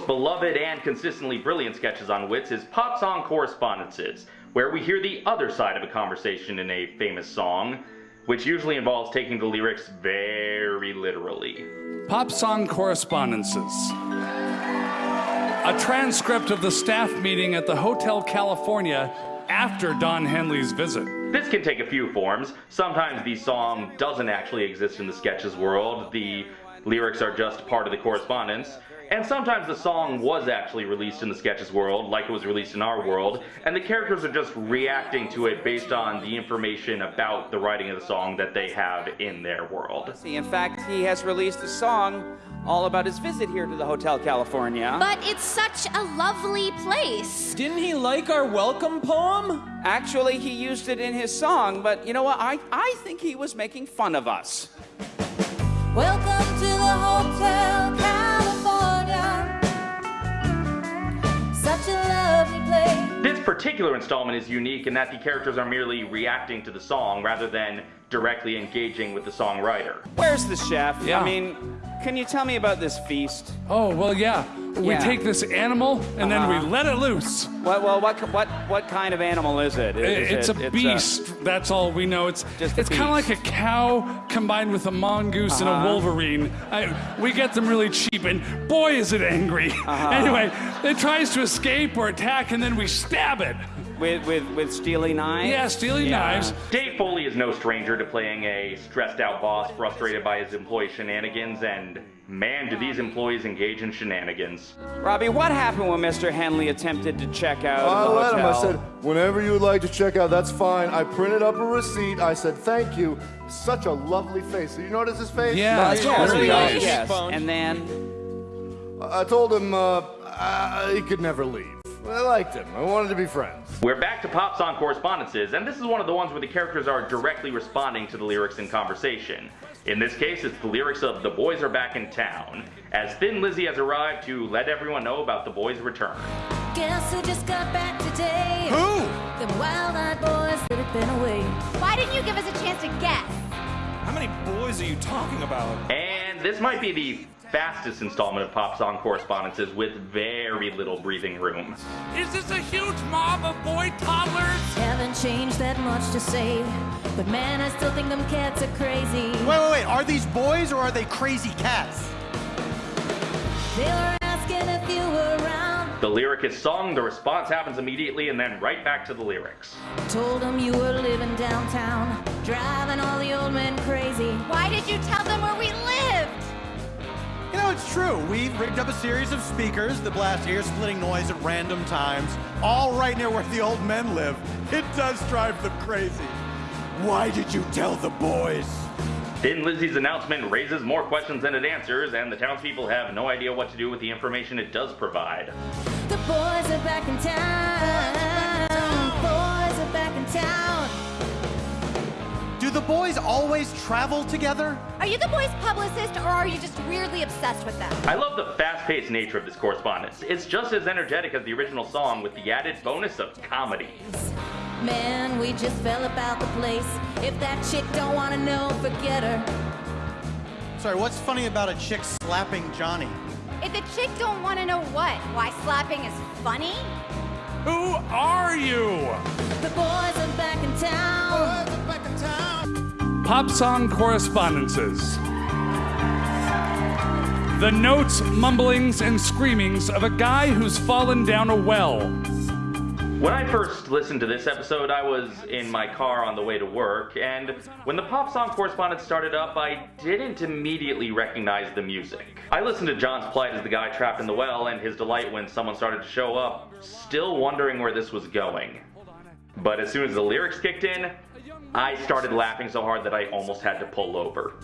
most beloved and consistently brilliant sketches on Wits is Pop Song Correspondences, where we hear the other side of a conversation in a famous song, which usually involves taking the lyrics very literally. Pop Song Correspondences. A transcript of the staff meeting at the Hotel California after Don Henley's visit. This can take a few forms. Sometimes the song doesn't actually exist in the sketches world. The lyrics are just part of the correspondence. And sometimes the song was actually released in the sketches world, like it was released in our world, and the characters are just reacting to it based on the information about the writing of the song that they have in their world. See, in fact, he has released a song all about his visit here to the Hotel California. But it's such a lovely place. Didn't he like our welcome poem? Actually, he used it in his song, but you know what? I, I think he was making fun of us. Welcome to the Hotel California. This particular installment is unique in that the characters are merely reacting to the song rather than directly engaging with the songwriter. Where's the chef? Yeah. I mean, can you tell me about this feast? Oh, well, yeah. We Yeah. take this animal and then Uh-huh. we let it loose. What, well, what, what, what kind of animal is it? Is it's it- a beast. That's all we know. It's it's kind of like a cow combined with a mongoose and Uh-huh. a wolverine. I, we get them really cheap, and boy, is it angry. Uh-huh. Anyway, it tries to escape or attack, and then we stab it. With, with, with steely knives? Yeah, stealing Yeah. knives. Dave Foley is no stranger to playing a stressed out boss frustrated by his employee shenanigans, and man, do these employees engage in shenanigans. Robbie, what happened when Mr. Henley attempted to check out I the let him. I said, whenever you would like to check out, that's fine. I printed up a receipt. I said, thank you. Such a lovely face. Do you notice his face? Yeah, Nice. it's Yes, very nice. yes. And then, I told him uh, uh, he could never leave. I liked him. I wanted to be friends. We're back to pop song correspondences, and this is one of the ones where the characters are directly responding to the lyrics in conversation. In this case, it's the lyrics of The Boys Are Back in Town, as Thin Lizzy has arrived to let everyone know about the boys' return. Guess who just got back today? Who? The wild-eyed boys that have been away. Why didn't you give us a chance to guess? How many boys are you talking about? And this might be the fastest installment of pop song correspondences with very little breathing room. Is this a huge mob of boy toddlers? Haven't changed that much to say, but man, I still think them cats are crazy. Wait, wait, wait. Are these boys or are they crazy cats? They were asking if you were around. The lyric is sung, the response happens immediately, and then right back to the lyrics. Told them you were living downtown, driving all the old men crazy. Why did you tell them where we lived? You it's true. We've rigged up a series of speakers that blast ear-splitting noise at random times, all right near where the old men live. It does drive them crazy. Why did you tell the boys? Thin Lizzy's announcement raises more questions than it answers, and the townspeople have no idea what to do with the information it does provide. The boys are back in town. The boys are back in town. Do the boys always travel together? Are you the boys' publicist or are you just weirdly obsessed with them? I love the fast-paced nature of this correspondence. It's just as energetic as the original song with the added bonus of comedy. Man, we just fell about the place. If that chick don't wanna know, forget her. Sorry, what's funny about a chick slapping Johnny? If the chick don't want to know what, why slapping is funny? Who are you? The boys are back in town. Oh, Pop song correspondences. The notes, mumblings, and screamings of a guy who's fallen down a well. When I first listened to this episode, I was in my car on the way to work, and when the pop song correspondence started up, I didn't immediately recognize the music. I listened to John's plight as the guy trapped in the well and his delight when someone started to show up, still wondering where this was going. But as soon as the lyrics kicked in, I started laughing so hard that I almost had to pull over.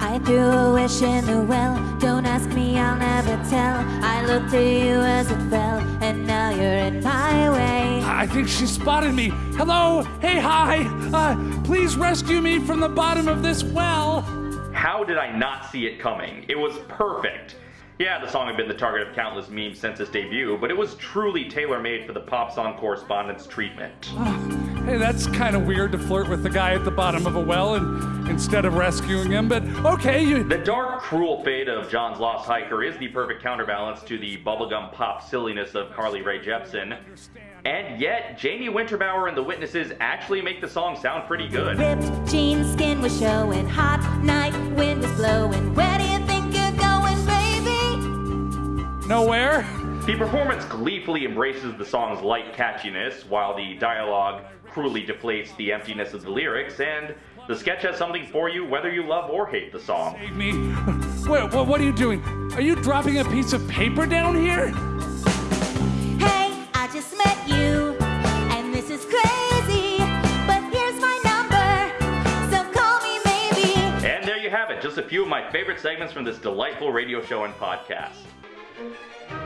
I threw a wish in the well. Don't ask me, I'll never tell. I looked to you as it fell, and now you're in my way. I think she spotted me. Hello? Hey, hi. Uh, please rescue me from the bottom of this well. How did I not see it coming? It was perfect. Yeah, the song had been the target of countless memes since its debut, but it was truly tailor made for the pop song correspondence treatment. Ah, hey, that's kind of weird to flirt with the guy at the bottom of a well and instead of rescuing him, but okay, you. The dark, cruel fate of John's Lost Hiker is the perfect counterbalance to the bubblegum pop silliness of Carly Rae Jepsen. And yet, Jamie Winterbauer and the Witnesses actually make the song sound pretty good. Ripped jean skin was showing, hot night wind was blowing. Where Nowhere? The performance gleefully embraces the song's light catchiness, while the dialogue cruelly deflates the emptiness of the lyrics, and the sketch has something for you whether you love or hate the song. Save me. Wait, what, what are you doing? Are you dropping a piece of paper down here? Hey, I just met you, and this is crazy. But here's my number, so call me maybe. And there you have it, just a few of my favorite segments from this delightful radio show and podcast. Música